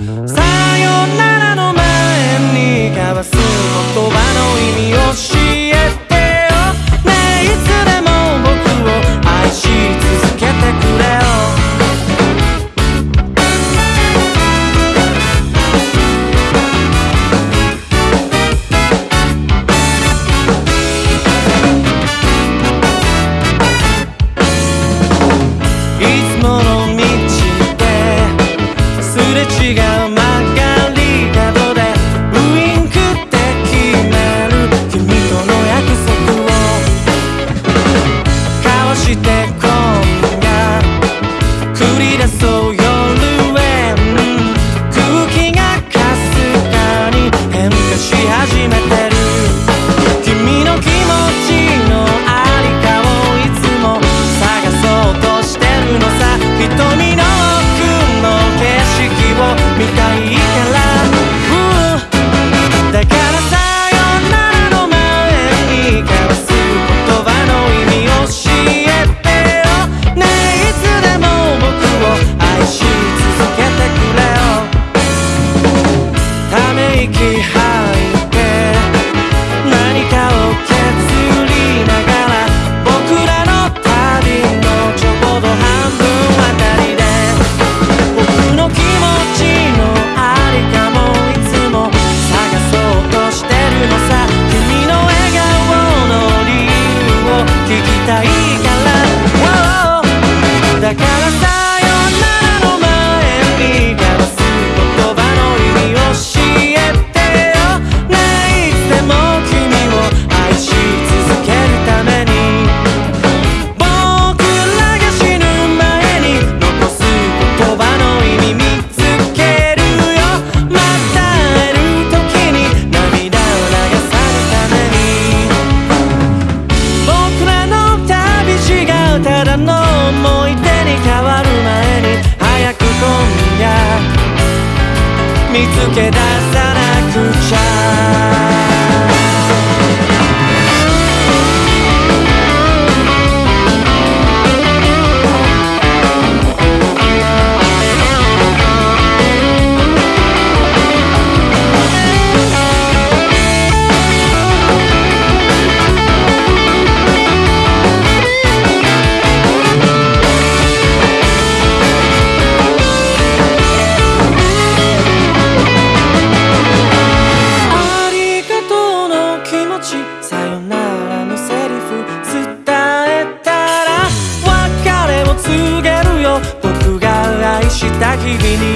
So して今夜繰り出す quedas living